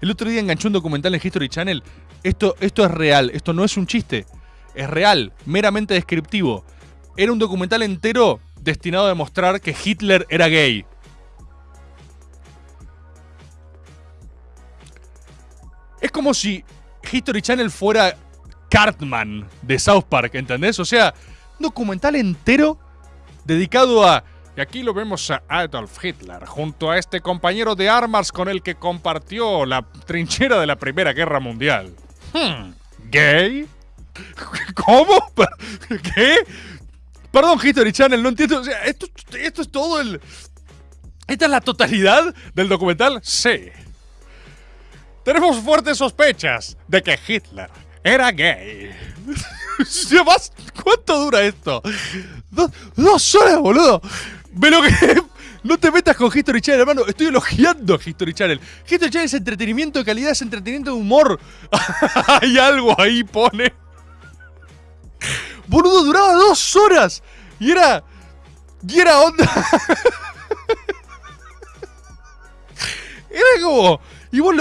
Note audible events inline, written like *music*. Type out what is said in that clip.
El otro día enganché un documental en History Channel. Esto, esto es real, esto no es un chiste. Es real, meramente descriptivo. Era un documental entero destinado a demostrar que Hitler era gay. Es como si History Channel fuera Cartman de South Park, ¿entendés? O sea, un documental entero dedicado a... Y aquí lo vemos a Adolf Hitler junto a este compañero de armas con el que compartió la trinchera de la Primera Guerra Mundial. Hmm, ¿Gay? *laughs* ¿Cómo? *laughs* ¿Qué? Perdón, History Channel, no entiendo. O sea, esto, es todo el... ¿Esta es la totalidad del documental? Sí. Tenemos fuertes sospechas de que Hitler era gay. *laughs* ¿Cuánto dura esto? Dos, dos horas, boludo. Ve lo que. *laughs* No te metas con History Channel, hermano. Estoy elogiando a History Channel. History Channel es entretenimiento de calidad, es entretenimiento de humor. *laughs* Hay algo ahí, pone. Boludo, duraba dos horas. Y era. Y era onda. *laughs* era como. Y vos lo